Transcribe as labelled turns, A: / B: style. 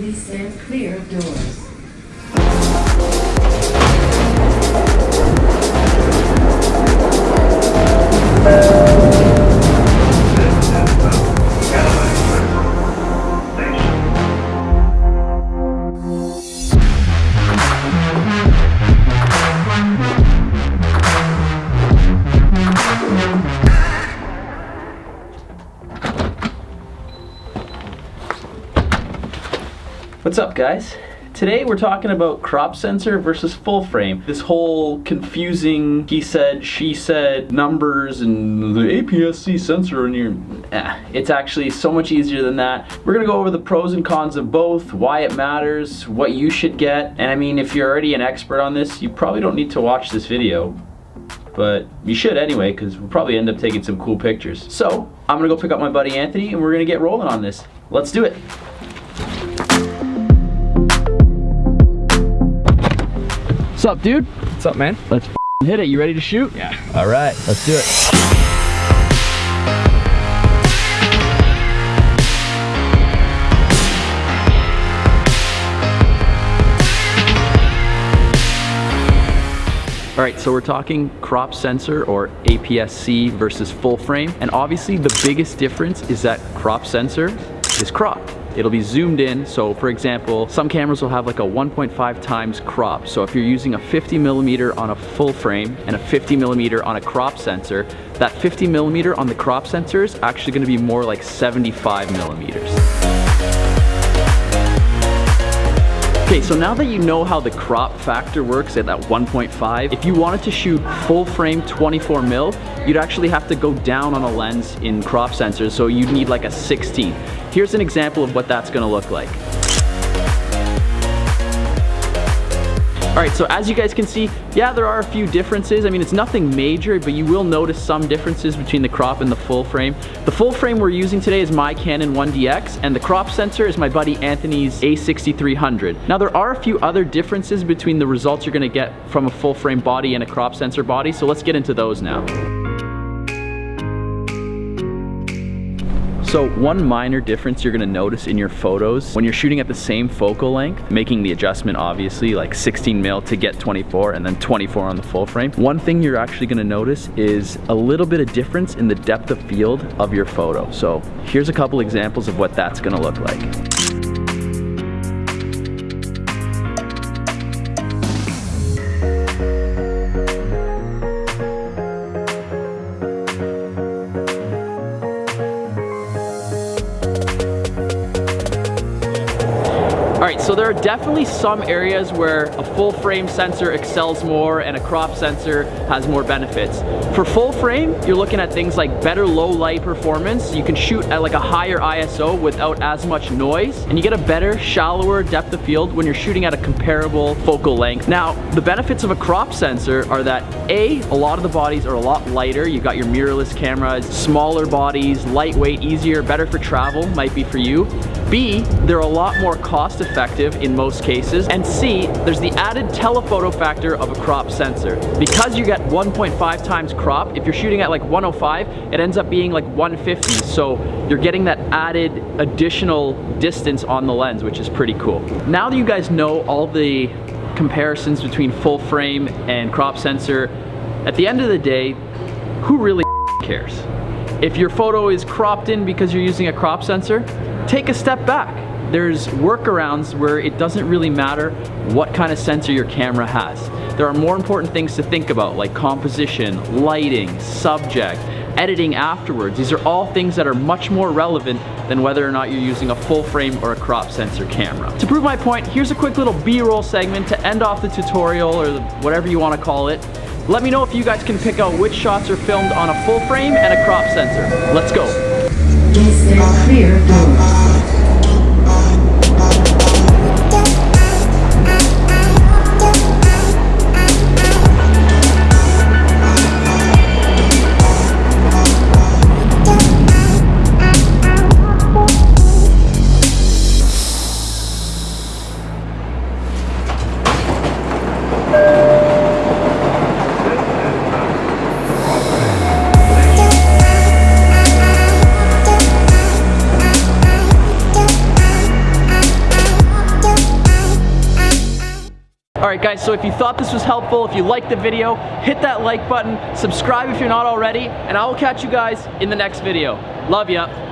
A: Please stand clear of doors.
B: What's up guys? Today we're talking about crop sensor versus full frame. This whole confusing he said, she said, numbers and the APS-C sensor in your... Eh, it's actually so much easier than that. We're gonna go over the pros and cons of both, why it matters, what you should get, and I mean if you're already an expert on this, you probably don't need to watch this video. But you should anyway, because we'll probably end up taking some cool pictures. So, I'm gonna go pick up my buddy Anthony and we're gonna get rolling on this. Let's do it. Up, dude?
C: What's up, man?
B: Let's hit it. You ready to shoot?
C: Yeah.
B: All right, let's do it. All right, so we're talking crop sensor or APS-C versus full frame. And obviously the biggest difference is that crop sensor is cropped. It'll be zoomed in. So for example, some cameras will have like a 1.5 times crop. So if you're using a 50 millimeter on a full frame and a 50 millimeter on a crop sensor, that 50 millimeter on the crop sensor is actually gonna be more like 75 millimeters. Okay, so now that you know how the crop factor works at that 1.5, if you wanted to shoot full frame 24 mil, you'd actually have to go down on a lens in crop sensors, so you'd need like a 16. Here's an example of what that's gonna look like. Right, so as you guys can see, yeah, there are a few differences. I mean, it's nothing major, but you will notice some differences between the crop and the full frame. The full frame we're using today is my Canon 1DX, and the crop sensor is my buddy Anthony's A6300. Now, there are a few other differences between the results you're gonna get from a full frame body and a crop sensor body, so let's get into those now. So one minor difference you're gonna notice in your photos, when you're shooting at the same focal length, making the adjustment obviously like 16 mil to get 24 and then 24 on the full frame, one thing you're actually gonna notice is a little bit of difference in the depth of field of your photo. So here's a couple examples of what that's gonna look like. So there are definitely some areas where a full frame sensor excels more and a crop sensor has more benefits. For full frame, you're looking at things like better low light performance. You can shoot at like a higher ISO without as much noise, and you get a better, shallower depth of field when you're shooting at a comparable focal length. Now, the benefits of a crop sensor are that A, a lot of the bodies are a lot lighter. You've got your mirrorless cameras, smaller bodies, lightweight, easier, better for travel, might be for you. B, they're a lot more cost effective in most cases. And C, there's the added telephoto factor of a crop sensor. Because you get 1.5 times crop, if you're shooting at like 105, it ends up being like 150. So you're getting that added additional distance on the lens, which is pretty cool. Now that you guys know all the comparisons between full frame and crop sensor, at the end of the day, who really cares? If your photo is cropped in because you're using a crop sensor, take a step back. There's workarounds where it doesn't really matter what kind of sensor your camera has. There are more important things to think about like composition, lighting, subject, editing afterwards. These are all things that are much more relevant than whether or not you're using a full frame or a crop sensor camera. To prove my point, here's a quick little B-roll segment to end off the tutorial or whatever you want to call it. Let me know if you guys can pick out which shots are filmed on a full frame and a crop sensor. Let's go. Right guys, so if you thought this was helpful, if you liked the video, hit that like button, subscribe if you're not already, and I will catch you guys in the next video. Love ya.